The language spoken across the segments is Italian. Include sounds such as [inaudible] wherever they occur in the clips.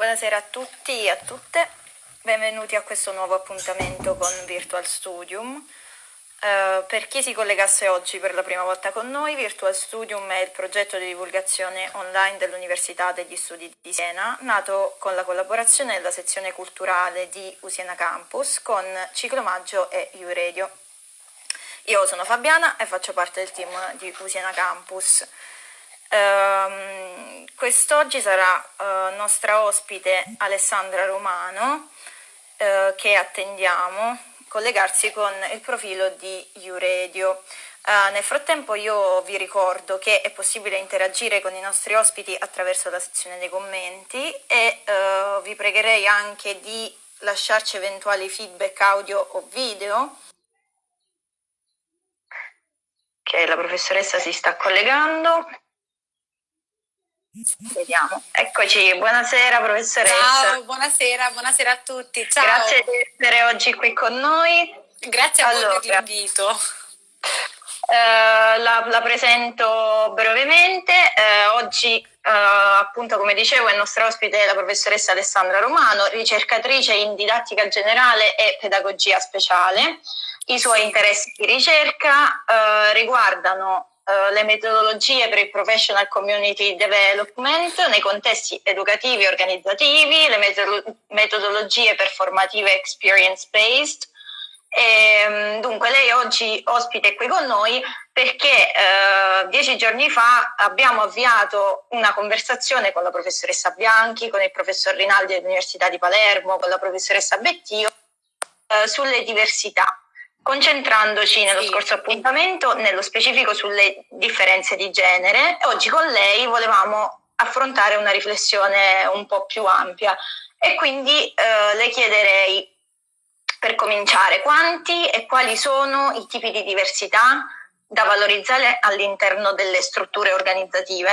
Buonasera a tutti e a tutte, benvenuti a questo nuovo appuntamento con Virtual Studium. Uh, per chi si collegasse oggi per la prima volta con noi, Virtual Studium è il progetto di divulgazione online dell'Università degli Studi di Siena, nato con la collaborazione della sezione culturale di Usiena Campus con Ciclomaggio e U-Radio. Io sono Fabiana e faccio parte del team di Usiena Campus. Uh, quest'oggi sarà uh, nostra ospite Alessandra Romano uh, che attendiamo collegarsi con il profilo di Uredio. Uh, nel frattempo io vi ricordo che è possibile interagire con i nostri ospiti attraverso la sezione dei commenti e vi pregherei anche di lasciarci eventuali feedback audio o video. Che la professoressa si sta collegando. Vediamo. Eccoci, buonasera professoressa. Ciao, buonasera, buonasera a tutti. Ciao. Grazie di essere oggi qui con noi. Grazie a allora, voi per l'invito. Eh, la, la, presento brevemente. Eh, oggi, eh, appunto, come dicevo, è nostra ospite la professoressa Alessandra Romano, ricercatrice in didattica generale e pedagogia speciale. I suoi interessi di ricerca eh, riguardano eh, le metodologie per il professional community development nei contesti educativi e organizzativi, le metodologie performative experience based. E, ehm, dunque lei oggi ospite qui con noi perché eh, dieci giorni fa abbiamo avviato una conversazione con la professoressa Bianchi, con il professor Rinaldi dell'Università di Palermo, con la professoressa Bettio eh, sulle diversità concentrandoci nello sì. scorso appuntamento nello specifico sulle differenze di genere. Oggi con lei volevamo affrontare una riflessione un po' più ampia e quindi eh, le chiederei per cominciare quanti e quali sono i tipi di diversità da valorizzare all'interno delle strutture organizzative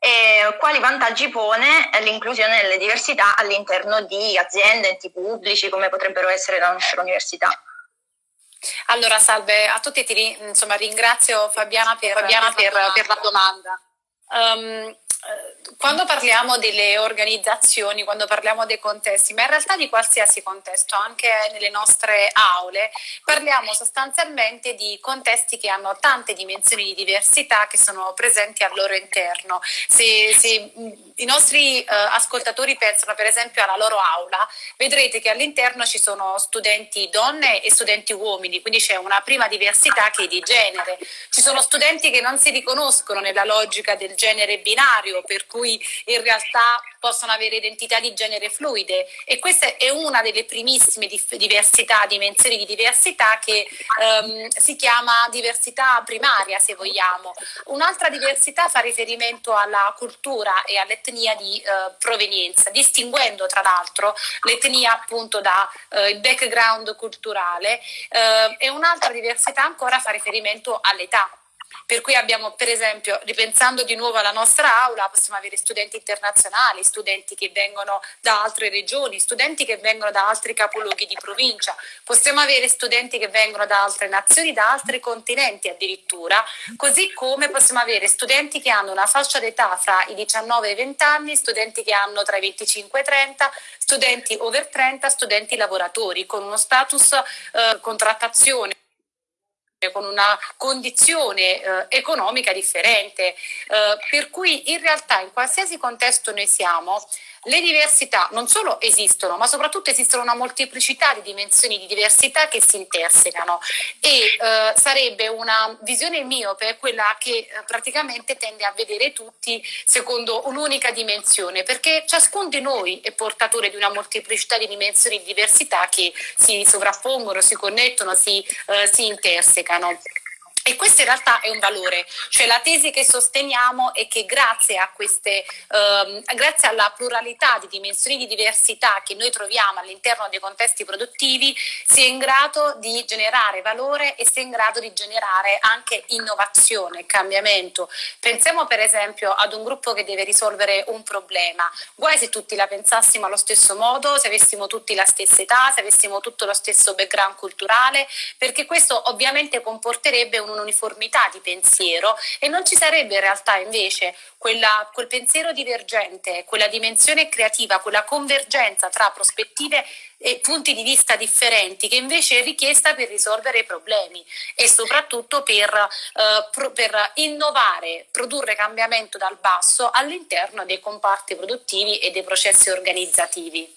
e quali vantaggi pone l'inclusione delle diversità all'interno di aziende, enti pubblici come potrebbero essere la nostra università. Allora, salve a tutti, ti insomma, ringrazio Fabiana per, Fabiana per, per, per la domanda. Um, quando parliamo delle organizzazioni, quando parliamo dei contesti, ma in realtà di qualsiasi contesto, anche nelle nostre aule, parliamo sostanzialmente di contesti che hanno tante dimensioni di diversità che sono presenti al loro interno. Se, se i nostri eh, ascoltatori pensano per esempio alla loro aula, vedrete che all'interno ci sono studenti donne e studenti uomini, quindi c'è una prima diversità che è di genere. Ci sono studenti che non si riconoscono nella logica del genere binario, per cui in realtà possono avere identità di genere fluide. E questa è una delle primissime diversità, dimensioni di diversità che ehm, si chiama diversità primaria se vogliamo. Un'altra diversità fa riferimento alla cultura e all'etnia di eh, provenienza, distinguendo tra l'altro l'etnia appunto dal eh, background culturale. Eh, e un'altra diversità ancora fa riferimento all'età per cui abbiamo per esempio, ripensando di nuovo alla nostra aula, possiamo avere studenti internazionali, studenti che vengono da altre regioni, studenti che vengono da altri capoluoghi di provincia, possiamo avere studenti che vengono da altre nazioni, da altri continenti addirittura, così come possiamo avere studenti che hanno una fascia d'età fra i 19 e i 20 anni, studenti che hanno tra i 25 e i 30, studenti over 30, studenti lavoratori con uno status eh, contrattazione con una condizione eh, economica differente, eh, per cui in realtà in qualsiasi contesto noi siamo, le diversità non solo esistono, ma soprattutto esistono una molteplicità di dimensioni di diversità che si intersecano e eh, sarebbe una visione miope quella che eh, praticamente tende a vedere tutti secondo un'unica dimensione, perché ciascuno di noi è portatore di una molteplicità di dimensioni di diversità che si sovrappongono, si connettono, si, eh, si intersecano. E questo in realtà è un valore, cioè la tesi che sosteniamo è che grazie, queste, ehm, grazie alla pluralità di dimensioni di diversità che noi troviamo all'interno dei contesti produttivi si è in grado di generare valore e si è in grado di generare anche innovazione, cambiamento. Pensiamo per esempio ad un gruppo che deve risolvere un problema, guai se tutti la pensassimo allo stesso modo, se avessimo tutti la stessa età, se avessimo tutto lo stesso background culturale, perché questo ovviamente comporterebbe un un'uniformità di pensiero e non ci sarebbe in realtà invece quella, quel pensiero divergente, quella dimensione creativa, quella convergenza tra prospettive e punti di vista differenti che invece è richiesta per risolvere i problemi e soprattutto per, eh, pro, per innovare, produrre cambiamento dal basso all'interno dei comparti produttivi e dei processi organizzativi.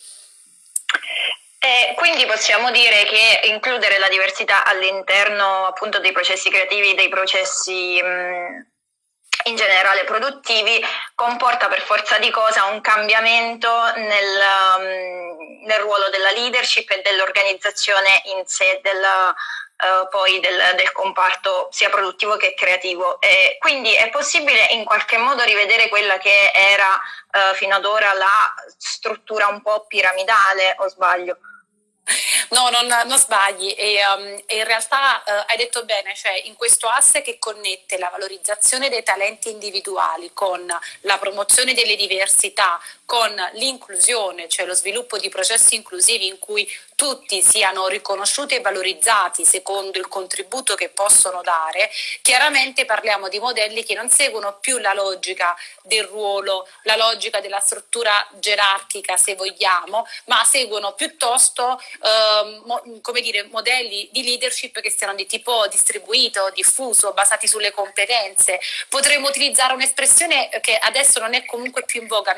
E quindi possiamo dire che includere la diversità all'interno appunto dei processi creativi, dei processi mh, in generale produttivi, comporta per forza di cosa un cambiamento nel, um, nel ruolo della leadership e dell'organizzazione in sé, del, uh, poi del, del, comparto sia produttivo che creativo. E quindi è possibile in qualche modo rivedere quella che era uh, fino ad ora la struttura un po' piramidale, o sbaglio? No, non, non sbagli e, um, e, in realtà uh, hai detto bene, cioè in questo asse che connette la valorizzazione dei talenti individuali con la promozione delle diversità, con l'inclusione, cioè lo sviluppo di processi inclusivi in cui tutti siano riconosciuti e valorizzati secondo il contributo che possono dare, chiaramente parliamo di modelli che non seguono più la logica del ruolo, la logica della struttura gerarchica se vogliamo, ma seguono piuttosto eh, mo, come dire, modelli di leadership che siano di tipo distribuito, diffuso, basati sulle competenze. Potremmo utilizzare un'espressione che adesso non è comunque più in voga,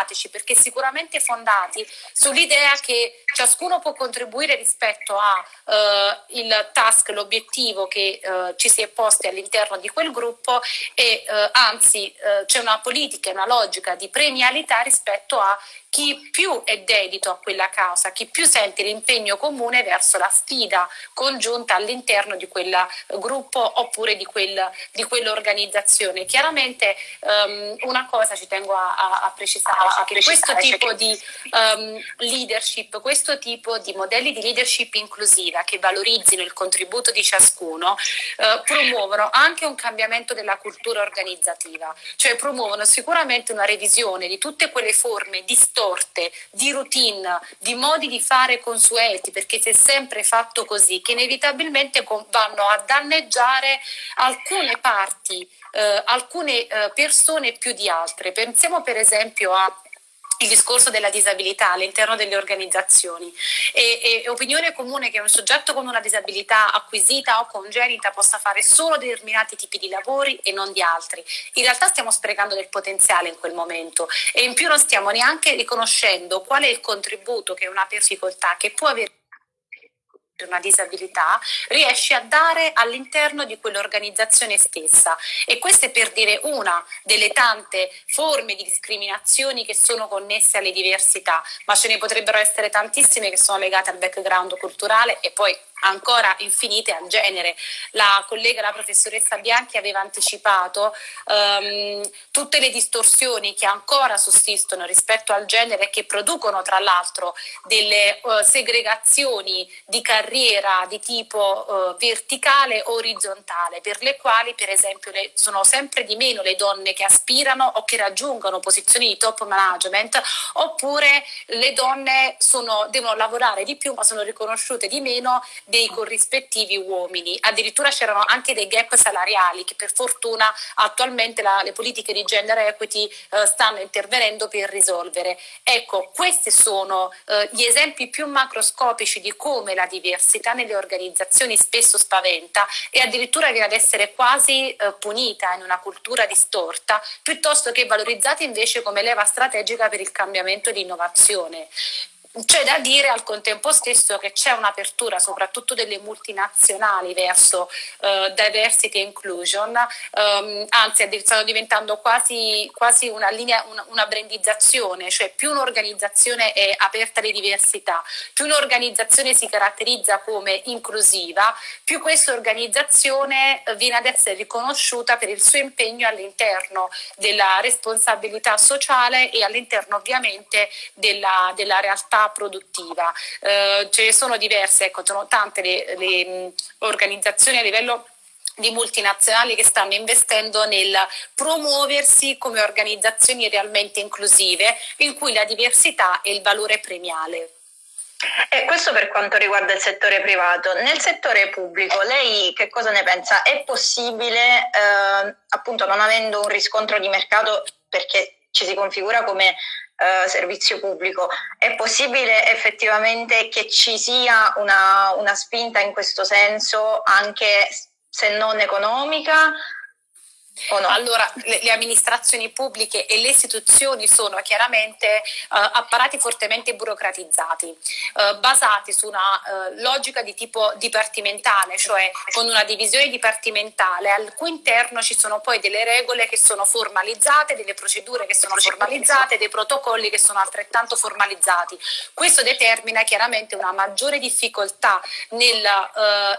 meritocratici, perché sicuramente fondati sull'idea che ciascuno può contribuire rispetto al eh, task, l'obiettivo che eh, ci si è posti all'interno di quel gruppo e eh, anzi eh, c'è una politica, una logica di premialità rispetto a chi più è dedito a quella causa, chi più sente l'impegno comune verso la sfida congiunta all'interno di quel gruppo oppure di, quel, di quell'organizzazione. Chiaramente um, una cosa ci tengo a, a, a precisare, cioè che questo tipo di um, leadership, questo tipo di modelli di leadership inclusiva che valorizzino il contributo di ciascuno, uh, promuovono anche un cambiamento della cultura organizzativa, cioè promuovono sicuramente una revisione di tutte quelle forme distorte, di routine, di modi di fare consueti, perché si è sempre fatto così, che inevitabilmente vanno a danneggiare alcune parti, eh, alcune eh, persone più di altre. Pensiamo per esempio a il discorso della disabilità all'interno delle organizzazioni. È, è, opinione comune che un soggetto con una disabilità acquisita o congenita possa fare solo determinati tipi di lavori e non di altri. In realtà stiamo sprecando del potenziale in quel momento e in più non stiamo neanche riconoscendo qual è il contributo che una difficoltà che può avere una disabilità riesce a dare all'interno di quell'organizzazione stessa. E questa è per dire una delle tante forme di discriminazioni che sono connesse alle diversità, ma ce ne potrebbero essere tantissime che sono legate al background culturale e poi ancora infinite al genere. La collega, la professoressa Bianchi, aveva anticipato um, tutte le distorsioni che ancora sussistono rispetto al genere e che producono tra l'altro delle uh, segregazioni di carriera di tipo uh, verticale o orizzontale, per le quali per esempio le, sono sempre di meno le donne che aspirano o che raggiungono posizioni di top management, oppure le donne sono, devono lavorare di più ma sono riconosciute di meno dei corrispettivi uomini. Addirittura c'erano anche dei gap salariali che per fortuna attualmente la, le politiche di gender equity eh, stanno intervenendo per risolvere. Ecco, questi sono eh, gli esempi più macroscopici di come la diversità nelle organizzazioni spesso spaventa e addirittura viene ad essere quasi eh, punita in una cultura distorta, piuttosto che valorizzata invece come leva strategica per il cambiamento e l'innovazione. C'è da dire al contempo stesso che c'è un'apertura soprattutto delle multinazionali verso uh, diversity e inclusion, um, anzi stanno diventando quasi, quasi una linea, una, una, brandizzazione, cioè più un'organizzazione è aperta alle diversità, più un'organizzazione si caratterizza come inclusiva, più questa organizzazione viene ad essere riconosciuta per il suo impegno all'interno della responsabilità sociale e all'interno ovviamente della, della realtà produttiva. Eh, ce ne sono diverse, ecco, sono tante le, le organizzazioni a livello di multinazionali che stanno investendo nel promuoversi come organizzazioni realmente inclusive in cui la diversità è il valore premiale. E questo per quanto riguarda il settore privato. Nel settore pubblico, lei che cosa ne pensa? È possibile, eh, appunto non avendo un riscontro di mercato perché ci si configura come eh, servizio pubblico, è possibile effettivamente che ci sia una, una spinta in questo senso anche se non economica? No? Allora, le, le, amministrazioni pubbliche e le istituzioni sono chiaramente uh, apparati fortemente burocratizzati, uh, basati su una uh, logica di tipo dipartimentale, cioè con una divisione dipartimentale al cui interno ci sono poi delle regole che sono formalizzate, delle procedure che sono formalizzate, dei protocolli che sono altrettanto formalizzati. Questo determina chiaramente una maggiore difficoltà nel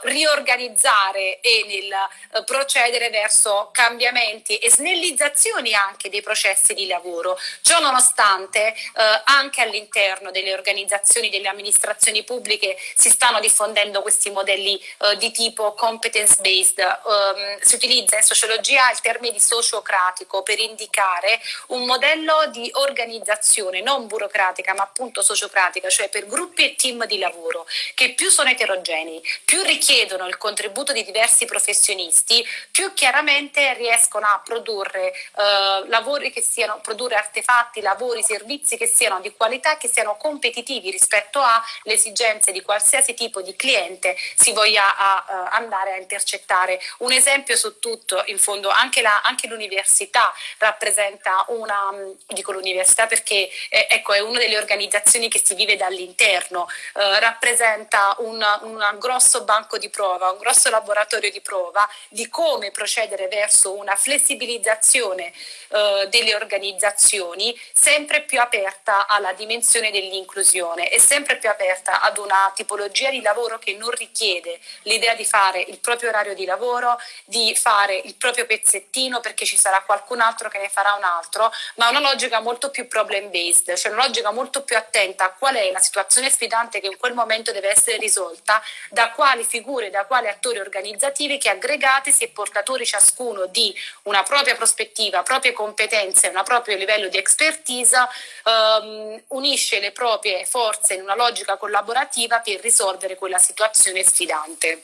riorganizzare e nel procedere verso cambiamenti cambiamenti e snellizzazioni anche dei processi di lavoro. Ciò nonostante eh, anche all'interno delle organizzazioni, delle amministrazioni pubbliche si stanno diffondendo questi modelli eh, di tipo competence based. Um, si utilizza in sociologia il termine di sociocratico per indicare un modello di organizzazione non burocratica ma appunto sociocratica, cioè per gruppi e team di lavoro che più sono eterogenei, più richiedono il contributo di diversi professionisti, più chiaramente riescono riescono a produrre eh, lavori che siano, produrre artefatti, lavori, servizi che siano di qualità, che siano competitivi rispetto alle esigenze di qualsiasi tipo di cliente si voglia a, a andare a intercettare. Un esempio su tutto, in fondo, anche, l'università rappresenta una, dico l'università perché eh, ecco, è una delle organizzazioni che si vive dall'interno, eh, rappresenta un, un grosso banco di prova, un grosso laboratorio di prova di come procedere verso una una flessibilizzazione eh, delle organizzazioni sempre più aperta alla dimensione dell'inclusione e sempre più aperta ad una tipologia di lavoro che non richiede l'idea di fare il proprio orario di lavoro, di fare il proprio pezzettino perché ci sarà qualcun altro che ne farà un altro, ma una logica molto più problem based, cioè una logica molto più attenta a qual è la situazione sfidante che in quel momento deve essere risolta, da quali figure, da quali attori organizzativi che aggregatisi e portatori ciascuno di una propria prospettiva, proprie competenze, un proprio livello di expertise, ehm, unisce le proprie forze in una logica collaborativa per risolvere quella situazione sfidante.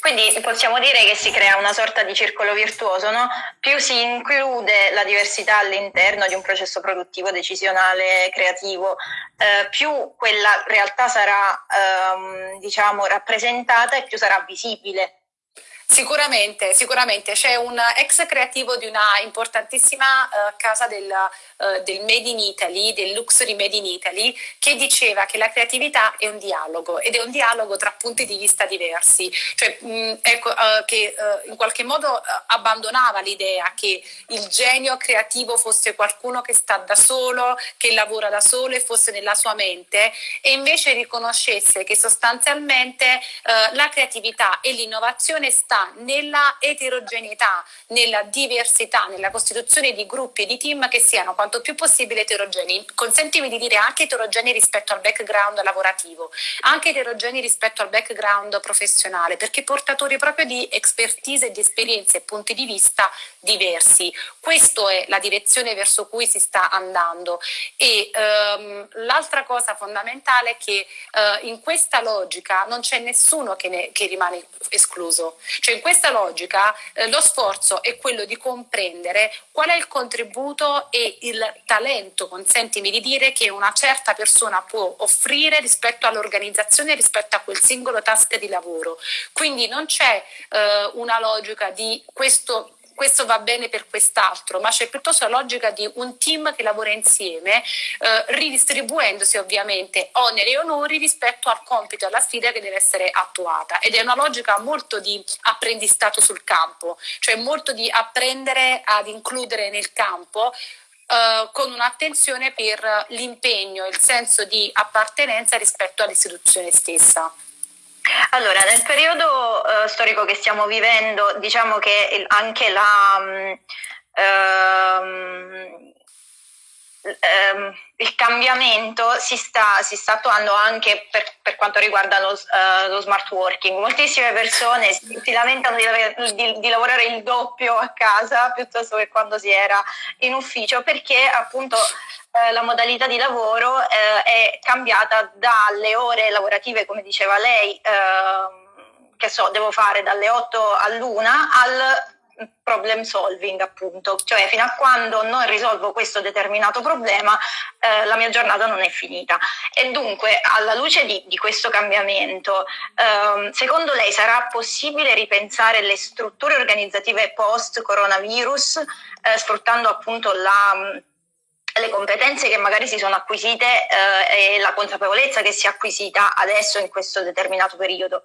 Quindi possiamo dire che si crea una sorta di circolo virtuoso, no? più si include la diversità all'interno di un processo produttivo, decisionale, creativo, eh, più quella realtà sarà ehm, diciamo, rappresentata e più sarà visibile Sicuramente, sicuramente. C'è un ex creativo di una importantissima uh, casa del, uh, del, Made in Italy, del Luxury Made in Italy, che diceva che la creatività è un dialogo ed è un dialogo tra punti di vista diversi, cioè, mh, ecco, uh, che in qualche modo abbandonava l'idea che il genio creativo fosse qualcuno che sta da solo, che lavora da solo e fosse nella sua mente e invece riconoscesse che sostanzialmente la creatività e l'innovazione sta nella eterogeneità, nella diversità, nella costituzione di gruppi e di team che siano quanto più possibile eterogenei. Consentimi di dire anche eterogenei rispetto al background lavorativo, anche eterogenei rispetto al background professionale, perché portatori proprio di expertise e di esperienze e punti di vista diversi. Questa è la direzione verso cui si sta andando. E ehm, l'altra cosa fondamentale è che eh, in questa logica non c'è nessuno che, ne, che rimane escluso. Cioè in questa logica eh, lo sforzo è quello di comprendere qual è il contributo e il talento, consentimi di dire, che una certa persona può offrire rispetto all'organizzazione, rispetto a quel singolo task di lavoro. Quindi non c'è eh, una logica di questo questo va bene per quest'altro, ma c'è piuttosto la logica di un team che lavora insieme, eh, ridistribuendosi ovviamente oneri e onori rispetto al compito e alla sfida che deve essere attuata. Ed è una logica molto di apprendistato sul campo, cioè molto di apprendere ad includere nel campo Uh, con un'attenzione per l'impegno e il senso di appartenenza rispetto all'istituzione stessa. Allora, nel periodo uh, storico che stiamo vivendo, diciamo che il, anche la, um, um, il cambiamento si sta, si sta, attuando anche per, per quanto riguarda lo, uh, lo, smart working. Moltissime persone si, si lamentano di, di, di, lavorare il doppio a casa piuttosto che quando si era in ufficio perché appunto eh, la modalità di lavoro eh, è cambiata dalle ore lavorative, come diceva lei, ehm, che so, devo fare dalle 8 all'una al problem solving appunto, cioè fino a quando non risolvo questo determinato problema eh, la mia giornata non è finita. E dunque alla luce di, di questo cambiamento eh, secondo lei sarà possibile ripensare le strutture organizzative post coronavirus eh, sfruttando appunto la le competenze che magari si sono acquisite eh, e la consapevolezza che si è acquisita adesso in questo determinato periodo.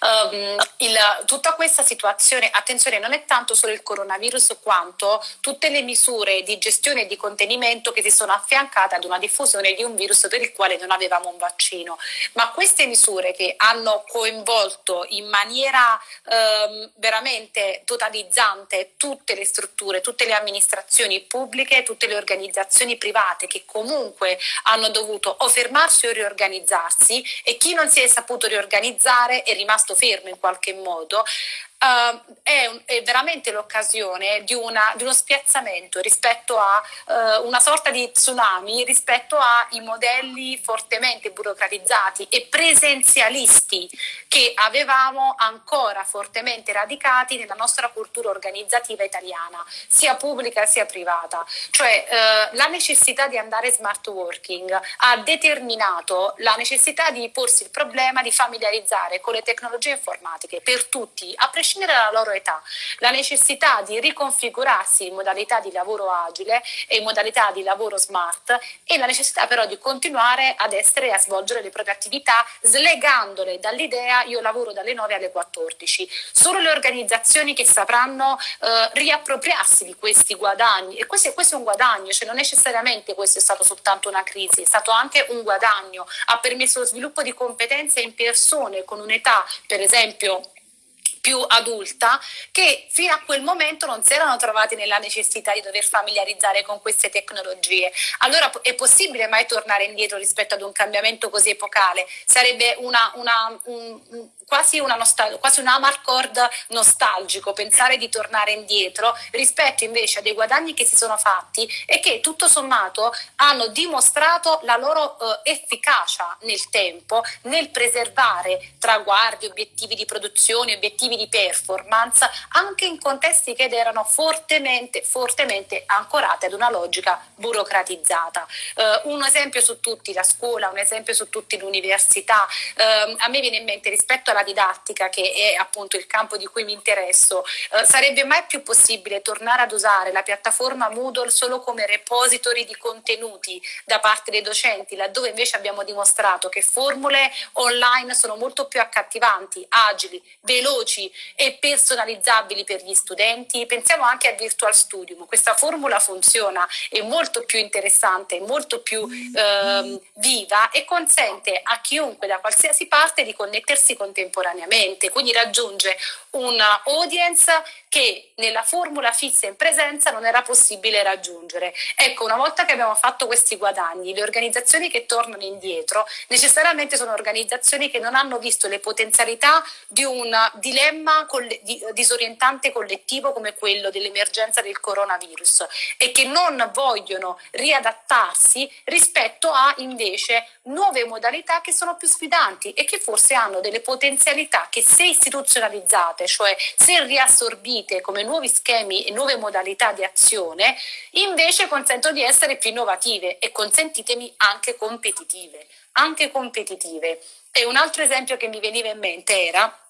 Um, il, tutta questa situazione, attenzione, non è tanto solo il coronavirus quanto tutte le misure di gestione e di contenimento che si sono affiancate ad una diffusione di un virus per il quale non avevamo un vaccino. Ma queste misure che hanno coinvolto in maniera um, veramente totalizzante tutte le strutture, tutte le amministrazioni pubbliche, tutte le organizzazioni private che comunque hanno dovuto o fermarsi o riorganizzarsi e chi non si è saputo riorganizzare è rimasto fermo in qualche modo, uh, è, un, è, veramente l'occasione di, di, uno spiazzamento rispetto a uh, una sorta di tsunami rispetto ai modelli fortemente burocratizzati e presenzialisti che avevamo ancora fortemente radicati nella nostra cultura organizzativa italiana, sia pubblica sia privata. Cioè uh, la necessità di andare smart working ha determinato la necessità di porsi il problema di familiarizzare con le tecnologie informatiche per tutti, a prescindere prescindere dalla loro età, la necessità di riconfigurarsi in modalità di lavoro agile e in modalità di lavoro smart e la necessità però di continuare ad essere e a svolgere le proprie attività slegandole dall'idea io lavoro dalle 9 alle 14. Solo le organizzazioni che sapranno eh, riappropriarsi di questi guadagni. E questo, questo è un guadagno, cioè non necessariamente questo è stato soltanto una crisi, è stato anche un guadagno, ha permesso lo sviluppo di competenze in persone con un'età per esempio più adulta che fino a quel momento non si erano trovati nella necessità di dover familiarizzare con queste tecnologie. Allora è possibile mai tornare indietro rispetto ad un cambiamento così epocale? Sarebbe una, una, un, quasi, una nostal- quasi un amarcord nostalgico pensare di tornare indietro rispetto invece a dei guadagni che si sono fatti e che tutto sommato hanno dimostrato la loro eh, efficacia nel tempo nel preservare traguardi, obiettivi di produzione, obiettivi di performance anche in contesti che erano fortemente, fortemente ancorati ad una logica burocratizzata. Eh, un esempio su tutti la scuola, un esempio su tutti l'università. Eh, a me viene in mente rispetto alla didattica, che è appunto il campo di cui mi interesso, eh, sarebbe mai più possibile tornare ad usare la piattaforma Moodle solo come repository di contenuti da parte dei docenti, laddove invece abbiamo dimostrato che formule online sono molto più accattivanti, agili, veloci e personalizzabili per gli studenti? Pensiamo anche a Virtual Studium, questa formula funziona, è molto più interessante, molto più eh, viva e consente a chiunque da qualsiasi parte di connettersi con contemporaneamente, quindi raggiunge una audience che nella formula fissa in presenza non era possibile raggiungere. Ecco, una volta che abbiamo fatto questi guadagni, le organizzazioni che tornano indietro necessariamente sono organizzazioni che non hanno visto le potenzialità di un dilemma coll- di- disorientante collettivo come quello dell'emergenza del coronavirus e che non vogliono riadattarsi rispetto a invece nuove modalità che sono più sfidanti e che forse hanno delle potenzialità che se istituzionalizzate, cioè se riassorbite come nuovi schemi e nuove modalità di azione, invece consentono di essere più innovative e consentitemi anche competitive, anche competitive. E un altro esempio che mi veniva in mente era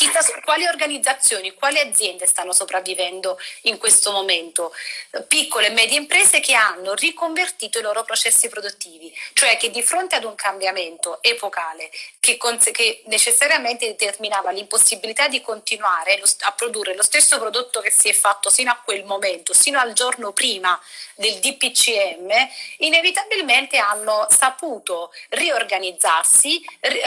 Chissà quali organizzazioni, quali aziende stanno sopravvivendo in questo momento? Piccole e medie imprese che hanno riconvertito i loro processi produttivi, cioè che di fronte ad un cambiamento epocale che, che necessariamente determinava l'impossibilità di continuare a produrre lo stesso prodotto che si è fatto sino a quel momento, sino al giorno prima del DPCM, inevitabilmente hanno saputo riorganizzarsi, eh,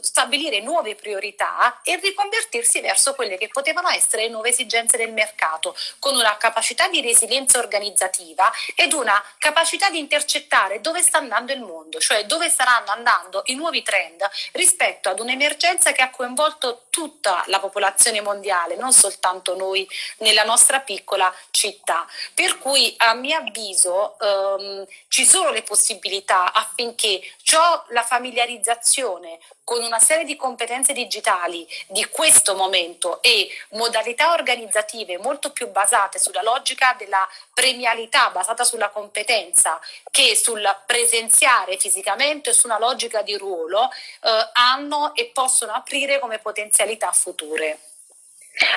stabilire nuove priorità e riconvertire convertirsi verso quelle che potevano essere le nuove esigenze del mercato, con una capacità di resilienza organizzativa ed una capacità di intercettare dove sta andando il mondo, cioè dove staranno andando i nuovi trend rispetto ad un'emergenza che ha coinvolto tutta la popolazione mondiale, non soltanto noi nella nostra piccola città. Per cui a mio avviso ehm, ci sono le possibilità affinché ciò, la familiarizzazione con una serie di competenze digitali di questo momento e modalità organizzative molto più basate sulla logica della premialità, basata sulla competenza, che sul presenziare fisicamente su una logica di ruolo, eh, hanno e possono aprire come potenzialità future.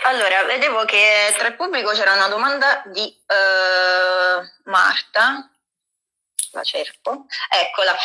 Allora, vedevo che tra il pubblico c'era una domanda di uh, Marta, la cerco, eccola.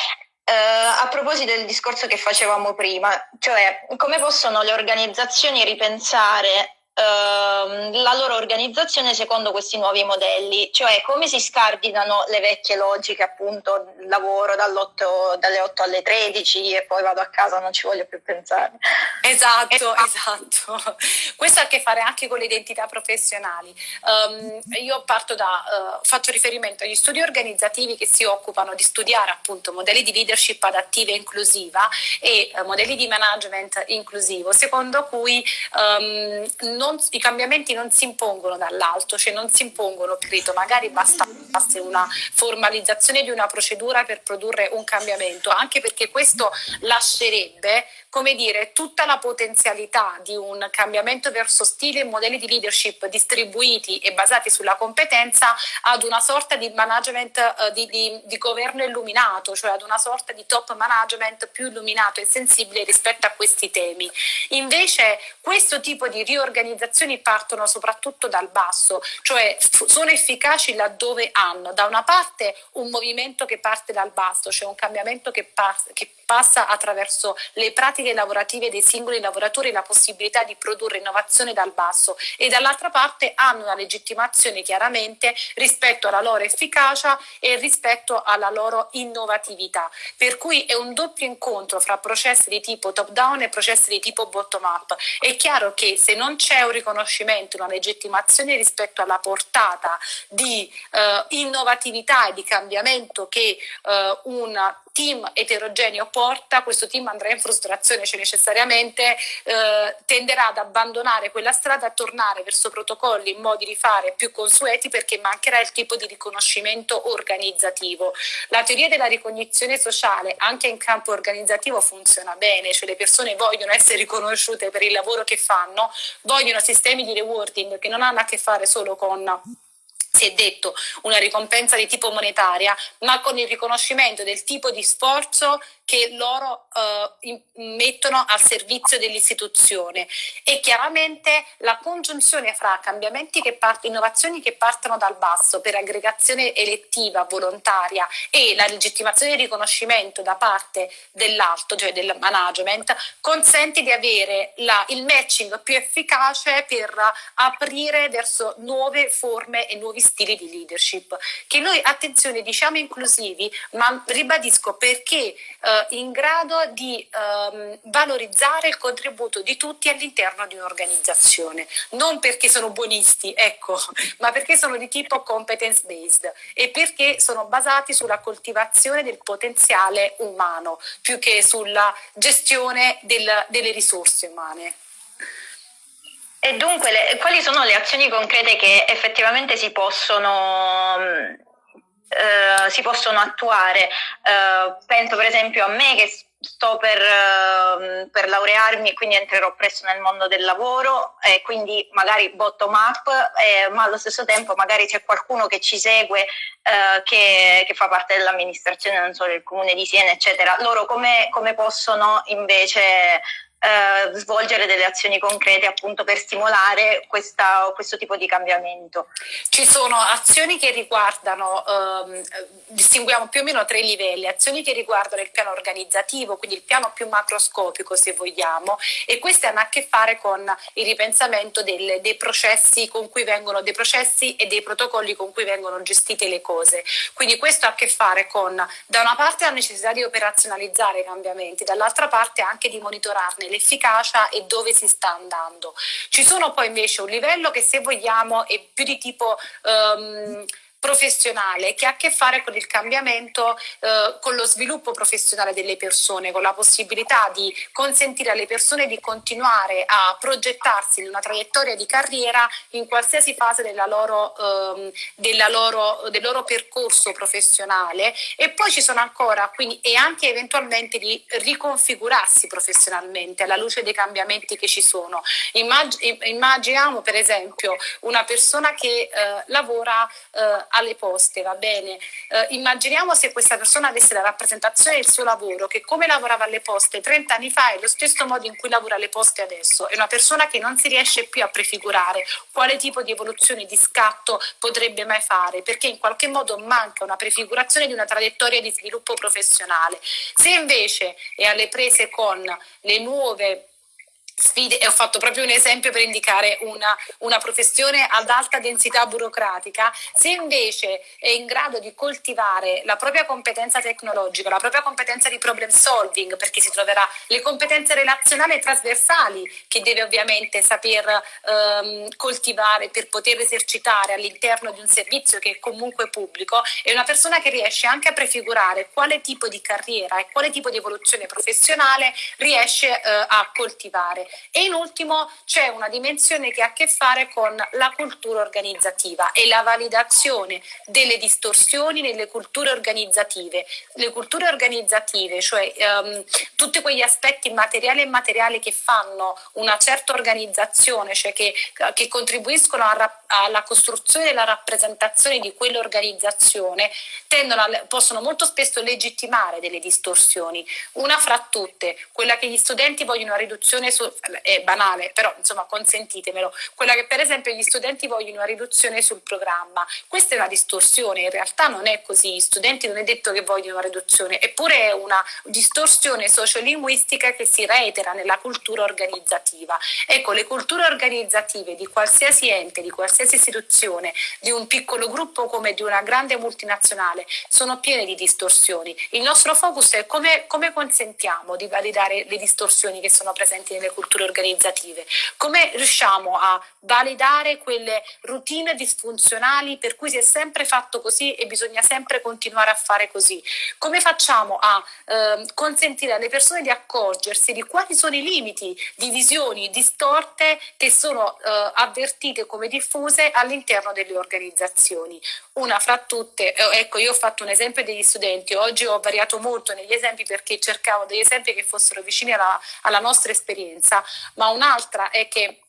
Uh, a proposito del discorso che facevamo prima, cioè come possono le organizzazioni ripensare la loro organizzazione secondo questi nuovi modelli, cioè come si scardinano le vecchie logiche, appunto, lavoro dalle 8 alle 13 e poi vado a casa, non ci voglio più pensare. Esatto, esatto. Questo ha a che fare anche con le identità professionali. Um, io parto da, uh, faccio riferimento agli studi organizzativi che si occupano di studiare appunto modelli di leadership adattiva e inclusiva e uh, modelli di management inclusivo, secondo cui um, non non, i cambiamenti non si impongono dall'alto, cioè non si impongono, credo, magari basta, basta una formalizzazione di una procedura per produrre un cambiamento, anche perché questo lascerebbe come dire, tutta la potenzialità di un cambiamento verso stili e modelli di leadership distribuiti e basati sulla competenza ad una sorta di management eh, di, di, di, governo illuminato, cioè ad una sorta di top management più illuminato e sensibile rispetto a questi temi. Invece questo tipo di riorganizzazioni partono soprattutto dal basso, cioè sono efficaci laddove hanno da una parte un movimento che parte dal basso, cioè un cambiamento che, che passa attraverso le pratiche lavorative dei singoli lavoratori la possibilità di produrre innovazione dal basso e dall'altra parte hanno una legittimazione chiaramente rispetto alla loro efficacia e rispetto alla loro innovatività. Per cui è un doppio incontro fra processi di tipo top down e processi di tipo bottom up. È chiaro che se non c'è un riconoscimento, una legittimazione rispetto alla portata di eh, innovatività e di cambiamento che eh, un team eterogeneo porta, questo team andrà in frustrazione, cioè necessariamente eh, tenderà ad abbandonare quella strada, a tornare verso protocolli e modi di fare più consueti perché mancherà il tipo di riconoscimento organizzativo. La teoria della ricognizione sociale anche in campo organizzativo funziona bene, cioè le persone vogliono essere riconosciute per il lavoro che fanno, vogliono sistemi di rewarding che non hanno a che fare solo con si è detto una ricompensa di tipo monetaria, ma con il riconoscimento del tipo di sforzo che loro eh, mettono al servizio dell'istituzione. E chiaramente la congiunzione fra cambiamenti che partono, innovazioni che partono dal basso per aggregazione elettiva, volontaria e la legittimazione e riconoscimento da parte dell'alto, cioè del management, consente di avere la, il matching più efficace per aprire verso nuove forme e nuovi stili di leadership che noi, attenzione, diciamo inclusivi, ma ribadisco perché eh, in grado di ehm, valorizzare il contributo di tutti all'interno di un'organizzazione, non perché sono buonisti, ecco, [laughs] ma perché sono di tipo competence based e perché sono basati sulla coltivazione del potenziale umano più che sulla gestione del, delle risorse umane. E dunque, le, quali sono le azioni concrete che effettivamente si possono eh, si possono attuare. Eh, penso per esempio a me che sto per, uh, per, laurearmi e quindi entrerò presto nel mondo del lavoro e quindi magari bottom up, eh, ma allo stesso tempo magari c'è qualcuno che ci segue uh, che, che, fa parte dell'amministrazione, non solo il comune di Siena, eccetera. Loro come, come possono invece eh, svolgere delle azioni concrete appunto per stimolare questa, questo tipo di cambiamento. Ci sono azioni che riguardano, ehm, distinguiamo più o meno tre livelli, azioni che riguardano il piano organizzativo, quindi il piano più macroscopico se vogliamo, e queste hanno a che fare con il ripensamento del, dei processi con cui vengono, dei processi e dei protocolli con cui vengono gestite le cose. Quindi questo ha a che fare con da una parte la necessità di operazionalizzare i cambiamenti, dall'altra parte anche di monitorarne le dell'efficacia e dove si sta andando. Ci sono poi invece un livello che se vogliamo è più di tipo... Um, professionale che ha a che fare con il cambiamento, eh, con lo sviluppo professionale delle persone, con la possibilità di consentire alle persone di continuare a progettarsi in una traiettoria di carriera in qualsiasi fase della loro, ehm, della loro, del loro percorso professionale e poi ci sono ancora quindi, e anche eventualmente di riconfigurarsi professionalmente alla luce dei cambiamenti che ci sono. Immag- immaginiamo per esempio una persona che eh, lavora eh, alle poste, va bene? Eh, immaginiamo se questa persona avesse la rappresentazione del suo lavoro, che come lavorava alle poste 30 anni fa è lo stesso modo in cui lavora alle poste adesso. È una persona che non si riesce più a prefigurare quale tipo di evoluzione, di scatto potrebbe mai fare, perché in qualche modo manca una prefigurazione di una traiettoria di sviluppo professionale. Se invece è alle prese con le nuove sfide e ho fatto proprio un esempio per indicare una, una, professione ad alta densità burocratica, se invece è in grado di coltivare la propria competenza tecnologica, la propria competenza di problem solving, perché si troverà le competenze relazionali e trasversali che deve ovviamente saper ehm, coltivare per poter esercitare all'interno di un servizio che è comunque pubblico, è una persona che riesce anche a prefigurare quale tipo di carriera e quale tipo di evoluzione professionale riesce eh, a coltivare. E in ultimo c'è una dimensione che ha a che fare con la cultura organizzativa e la validazione delle distorsioni nelle culture organizzative. Le culture organizzative, cioè um, tutti quegli aspetti materiali e immateriali che fanno una certa organizzazione, cioè che, che contribuiscono a, alla costruzione e alla rappresentazione di quell'organizzazione, a, possono molto spesso legittimare delle distorsioni. Una fra tutte, quella che gli studenti vogliono una riduzione su, è banale, però insomma consentitemelo, quella che per esempio gli studenti vogliono una riduzione sul programma. Questa è una distorsione, in realtà non è così, gli studenti non è detto che vogliono una riduzione, eppure è una distorsione sociolinguistica che si reitera nella cultura organizzativa. Ecco, le culture organizzative di qualsiasi ente, di qualsiasi istituzione, di un piccolo gruppo come di una grande multinazionale, sono piene di distorsioni. Il nostro focus è come, come consentiamo di validare le distorsioni che sono presenti nelle culture strutture organizzative, come riusciamo a validare quelle routine disfunzionali per cui si è sempre fatto così e bisogna sempre continuare a fare così, come facciamo a eh, consentire alle persone di accorgersi di quali sono i limiti di visioni distorte che sono eh, avvertite come diffuse all'interno delle organizzazioni. Una fra tutte, eh, ecco io ho fatto un esempio degli studenti, oggi ho variato molto negli esempi perché cercavo degli esempi che fossero vicini alla, alla nostra esperienza ma un'altra è che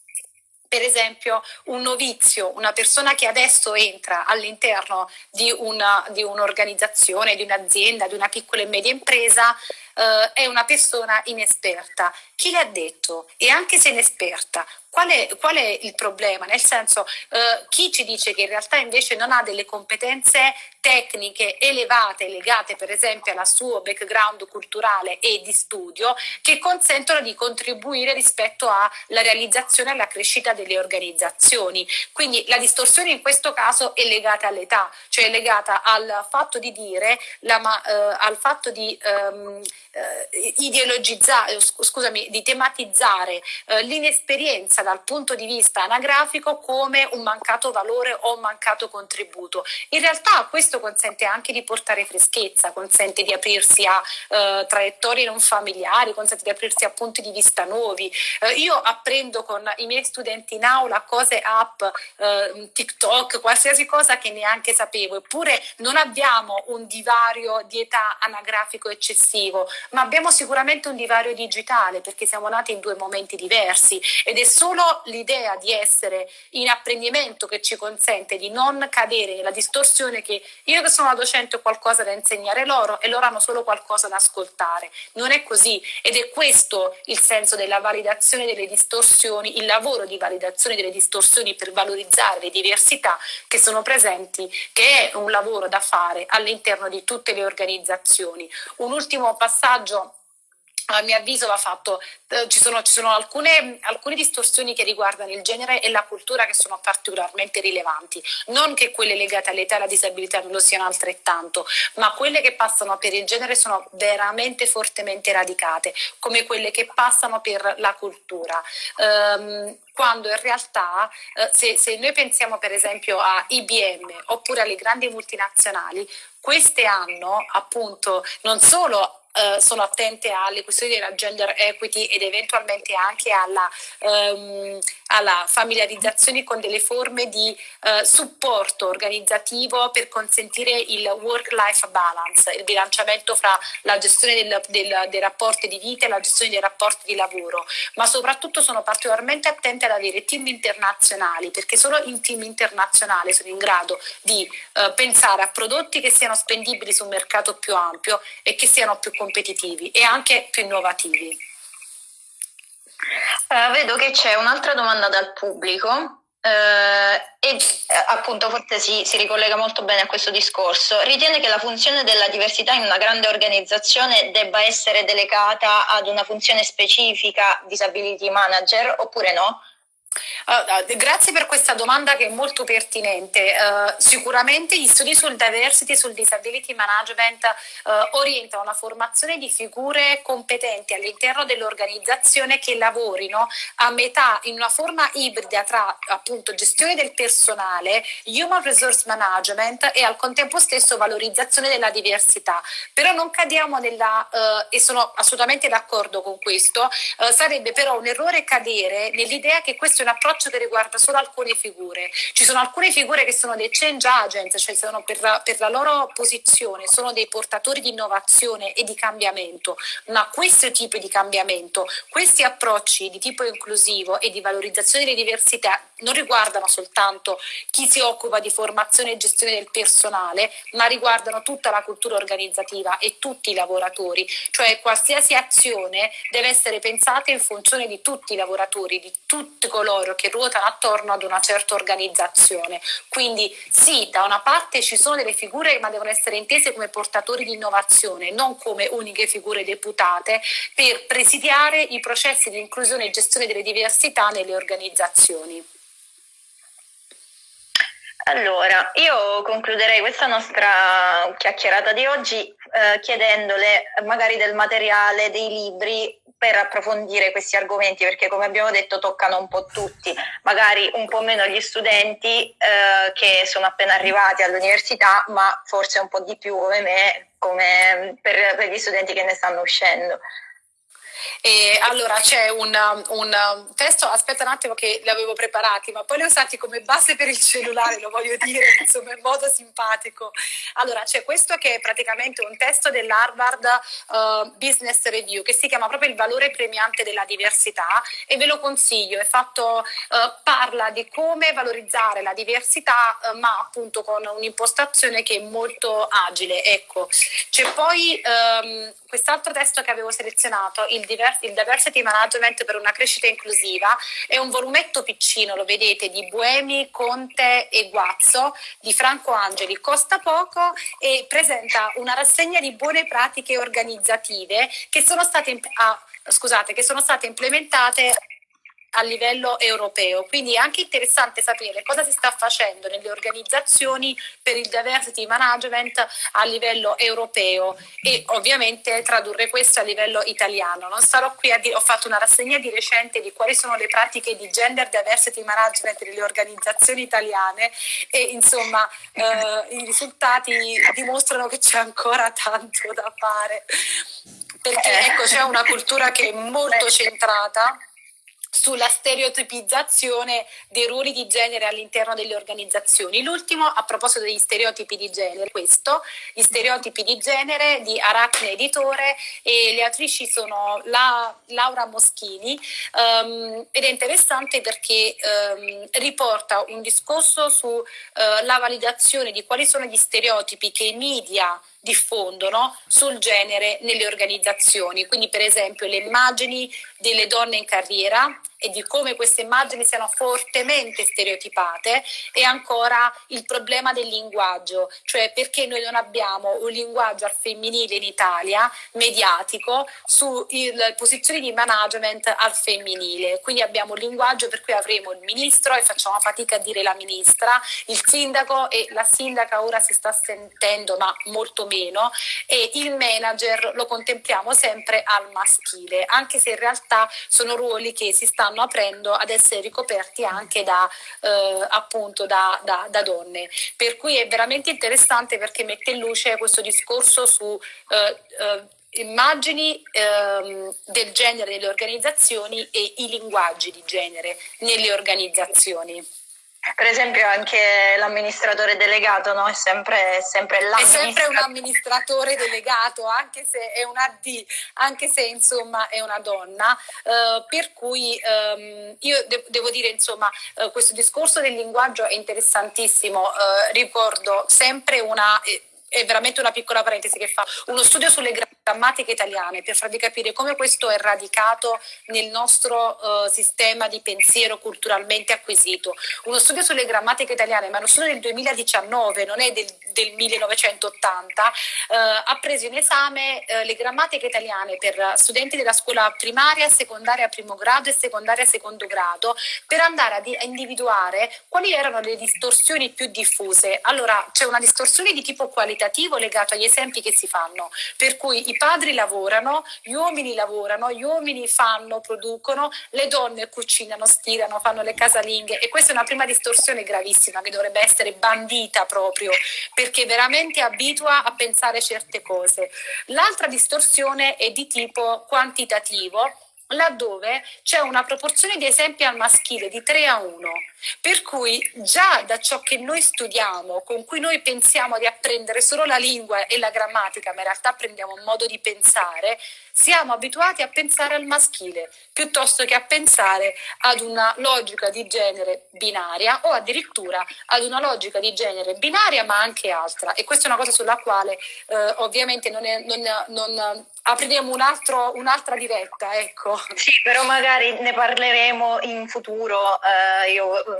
per esempio un novizio, una persona che adesso entra all'interno di un'organizzazione, di un'azienda, di una piccola e media impresa, eh, è una persona inesperta. Chi le ha detto? E anche se inesperta, qual è, qual è il problema? Nel senso, eh, chi ci dice che in realtà invece non ha delle competenze tecniche elevate legate per esempio al suo background culturale e di studio che consentono di contribuire rispetto alla realizzazione e alla crescita delle organizzazioni. Quindi la distorsione in questo caso è legata all'età, cioè è legata al fatto di dire, la, eh, al fatto di ehm, eh, ideologizzare, scusami, di tematizzare eh, l'inesperienza dal punto di vista anagrafico come un mancato valore o un mancato contributo. In realtà questo consente anche di portare freschezza, consente di aprirsi a eh, traiettorie non familiari, consente di aprirsi a punti di vista nuovi. Eh, io apprendo con i miei studenti in aula cose app, eh, TikTok, qualsiasi cosa che neanche sapevo, eppure non abbiamo un divario di età anagrafico eccessivo, ma abbiamo sicuramente un divario digitale perché siamo nati in due momenti diversi ed è solo l'idea di essere in apprendimento che ci consente di non cadere nella distorsione che io che sono una docente ho qualcosa da insegnare loro e loro hanno solo qualcosa da ascoltare. Non è così ed è questo il senso della validazione delle distorsioni, il lavoro di validazione delle distorsioni per valorizzare le diversità che sono presenti, che è un lavoro da fare all'interno di tutte le organizzazioni. Un ultimo passaggio a mio avviso va fatto, eh, ci sono, ci sono alcune, alcune, distorsioni che riguardano il genere e la cultura che sono particolarmente rilevanti, non che quelle legate all'età e alla disabilità non lo siano altrettanto, ma quelle che passano per il genere sono veramente fortemente radicate, come quelle che passano per la cultura. Um, quando in realtà eh, se, se noi pensiamo per esempio a IBM oppure alle grandi multinazionali, queste hanno appunto non solo eh, sono attente alle questioni della gender equity ed eventualmente anche alla, um, alla familiarizzazione con delle forme di uh, supporto organizzativo per consentire il work-life balance, il bilanciamento fra la gestione del, del, dei rapporti di vita e la gestione dei rapporti di lavoro, ma soprattutto sono particolarmente attente ad avere team internazionali perché solo in team internazionali sono in grado di uh, pensare a prodotti che siano spendibili su un mercato più ampio e che siano più competitivi e anche più innovativi. Uh, vedo che c'è un'altra domanda dal pubblico uh, e uh, appunto forse si, si, ricollega molto bene a questo discorso. Ritiene che la funzione della diversità in una grande organizzazione debba essere delegata ad una funzione specifica disability manager oppure no? Uh, grazie per questa domanda che è molto pertinente. Uh, sicuramente gli studi sul diversity e sul disability management uh, orientano la formazione di figure competenti all'interno dell'organizzazione che lavorino a metà in una forma ibrida tra appunto gestione del personale, human resource management e al contempo stesso valorizzazione della diversità. Però non cadiamo nella, e sono assolutamente d'accordo con questo, sarebbe però un errore cadere nell'idea che questo è un approccio che riguarda solo alcune figure. Ci sono alcune figure che sono dei change agents, cioè sono per la, per la loro posizione, sono dei portatori di innovazione e di cambiamento, ma questo tipo di cambiamento, questi approcci di tipo inclusivo e di valorizzazione delle diversità non riguardano soltanto chi si occupa di formazione e gestione del personale, ma riguardano tutta la cultura organizzativa e tutti i lavoratori, cioè qualsiasi azione deve essere pensata in funzione di tutti i lavoratori, di tutti coloro che ruotano attorno ad una certa organizzazione. Quindi sì, da una parte ci sono delle figure ma devono essere intese come portatori di innovazione, non come uniche figure deputate per presidiare i processi di inclusione e gestione delle diversità nelle organizzazioni. Allora, io concluderei questa nostra chiacchierata di oggi eh, chiedendole magari del materiale, dei libri per approfondire questi argomenti, perché come abbiamo detto toccano un po' tutti, magari un po' meno gli studenti eh, che sono appena arrivati all'università, ma forse un po' di più come me, come per, per gli studenti che ne stanno uscendo. E allora c'è un, un, testo, aspetta un attimo che li avevo preparati, ma poi li ho usati come base per il cellulare, lo voglio dire, [laughs] insomma, in modo simpatico. Allora c'è questo che è praticamente un testo dell'Harvard uh, Business Review che si chiama proprio il valore premiante della diversità e ve lo consiglio, fatto, uh, parla di come valorizzare la diversità, uh, ma appunto con un'impostazione che è molto agile. Ecco, c'è poi um, quest'altro testo che avevo selezionato, il il diversity management per una crescita inclusiva, è un volumetto piccino, lo vedete, di Buemi, Conte e Guazzo di Franco Angeli, costa poco e presenta una rassegna di buone pratiche organizzative che sono state, ah, scusate, che sono state implementate a livello europeo. Quindi è anche interessante sapere cosa si sta facendo nelle organizzazioni per il diversity management a livello europeo e ovviamente tradurre questo a livello italiano. Non starò qui a dire, ho fatto una rassegna di recente di quali sono le pratiche di gender diversity management nelle organizzazioni italiane e insomma eh, i risultati dimostrano che c'è ancora tanto da fare perché ecco c'è una cultura che è molto centrata sulla stereotipizzazione dei ruoli di genere all'interno delle organizzazioni. L'ultimo a proposito degli stereotipi di genere, questo, gli stereotipi di genere di Aracne Editore e le autrici sono la, Laura Moschini um, ed è interessante perché um, riporta un discorso sulla uh, validazione di quali sono gli stereotipi che i media diffondono sul genere nelle organizzazioni, quindi per esempio le immagini delle donne in carriera, e di come queste immagini siano fortemente stereotipate è ancora il problema del linguaggio, cioè perché noi non abbiamo un linguaggio al femminile in Italia mediatico su posizioni di management al femminile. Quindi abbiamo un linguaggio per cui avremo il ministro e facciamo fatica a dire la ministra, il sindaco e la sindaca ora si sta sentendo ma molto meno e il manager lo contempliamo sempre al maschile, anche se in realtà sono ruoli che si stanno aprendo ad essere ricoperti anche da, eh, appunto da, da, da, donne. Per cui è veramente interessante perché mette in luce questo discorso su eh, eh, immagini ehm, del genere nelle organizzazioni e i linguaggi di genere nelle organizzazioni. Per esempio anche l'amministratore delegato no? è sempre, sempre È sempre un amministratore delegato, anche se è una D, anche se insomma è una donna. Uh, per cui um, io de- devo dire insomma uh, questo discorso del linguaggio è interessantissimo. Uh, ricordo sempre una... Eh, è veramente una piccola parentesi che fa uno studio sulle grammatiche italiane per farvi capire come questo è radicato nel nostro uh, sistema di pensiero culturalmente acquisito. Uno studio sulle grammatiche italiane, ma uno studio del 2019, non è del, del 1980, uh, ha preso in esame uh, le grammatiche italiane per studenti della scuola primaria, secondaria primo grado e secondaria secondo grado per andare a, a individuare quali erano le distorsioni più diffuse. Allora c'è una distorsione di tipo qualitativo legato agli esempi che si fanno, per cui i padri lavorano, gli uomini lavorano, gli uomini fanno, producono, le donne cucinano, stirano, fanno le casalinghe e questa è una prima distorsione gravissima che dovrebbe essere bandita proprio perché veramente abitua a pensare certe cose. L'altra distorsione è di tipo quantitativo laddove c'è una proporzione di esempi al maschile di 3 a 1, per cui già da ciò che noi studiamo, con cui noi pensiamo di apprendere solo la lingua e la grammatica, ma in realtà apprendiamo un modo di pensare, siamo abituati a pensare al maschile piuttosto che a pensare ad una logica di genere binaria o addirittura ad una logica di genere binaria ma anche altra e questa è una cosa sulla quale eh, ovviamente non, è, non, non apriremo un'altra diretta, ecco. Sì, però magari ne parleremo in futuro. Uh, io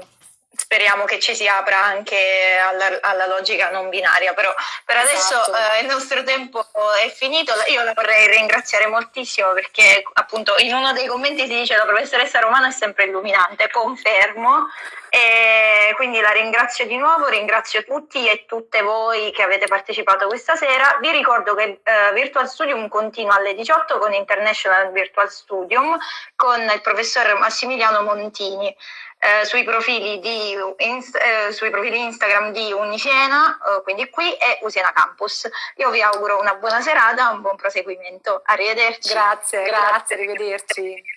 speriamo che ci si apra anche alla, alla logica non binaria, però per adesso esatto. uh, il nostro tempo è finito. Io la vorrei ringraziare moltissimo perché appunto in uno dei commenti si dice la professoressa Romana è sempre illuminante, confermo. E quindi la ringrazio di nuovo, ringrazio tutti e tutte voi che avete partecipato questa sera. Vi ricordo che uh, Virtual Studium continua alle 18 con International Virtual Studium con il professor Massimiliano Montini eh, sui, profili di, inst- eh, sui profili Instagram di Uniciena, eh, quindi qui e Usiena Campus. Io vi auguro una buona serata, un buon proseguimento. Arrivederci. Grazie, grazie, grazie arrivederci.